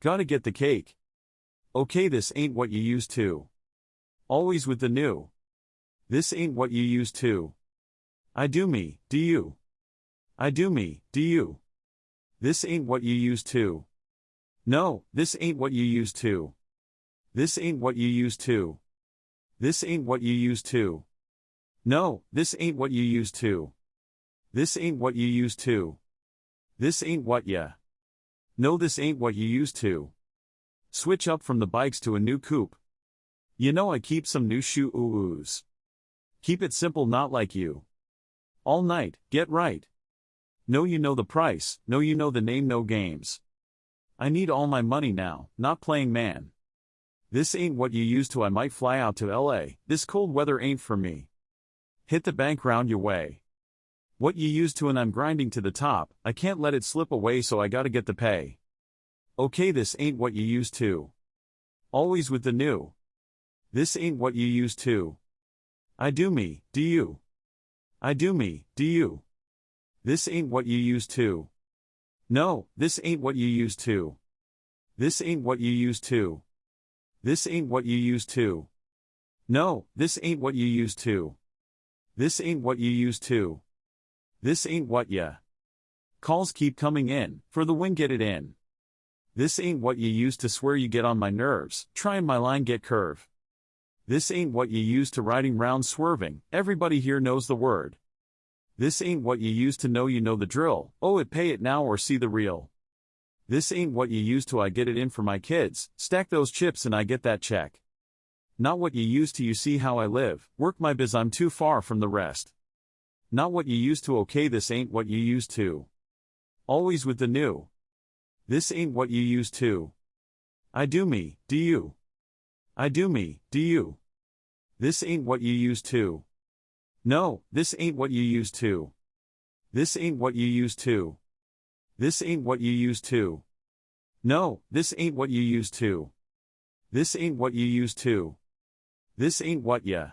Gotta get the cake. Okay, this ain't what you used to. Always with the new. This ain't what you used to. I do me, do you? I do me, do you? This ain't what you used to. No, this ain't what you used to. This ain't what you used to. This ain't what you used to. No, this ain't what you used to. This ain't what you used to. This ain't what ya. No, this ain't what you used to. Switch up from the bikes to a new coupe. You know I keep some new shoe oohs. Keep it simple, not like you. All night, get right. No, you know the price, no, you know the name, no games. I need all my money now, not playing man. This ain't what you used to, I might fly out to LA, this cold weather ain't for me. Hit the bank round your way. What you used to and I'm grinding to the top, I can't let it slip away so I gotta get the pay. Okay this ain't what you used to. Always with the new. This ain't what you used to. I do me, do you? I do me, do you? This ain't what you used to. No, this ain't what you used to. This ain't what you used to. This ain't what you used to. No, this ain't what you used to. This ain't what you used to. This ain't what ya. Calls keep coming in, for the win get it in. This ain't what you used to swear you get on my nerves, trying my line get curve. This ain't what you used to riding round swerving, everybody here knows the word. This ain't what you used to know you know the drill, oh it pay it now or see the real. This ain't what you used to I get it in for my kids, stack those chips and I get that check. Not what you used to you see how I live, work my biz I'm too far from the rest. Not what you used to okay this ain't what you used to. Always with the new. This ain't what you used to. I do me, do you? I do me, do you? This ain't what you used to. No, this ain't what you used to. This ain't what you used to. This ain't what you used to. No, this ain't what you used to. This ain't what you used to. This ain't what ya.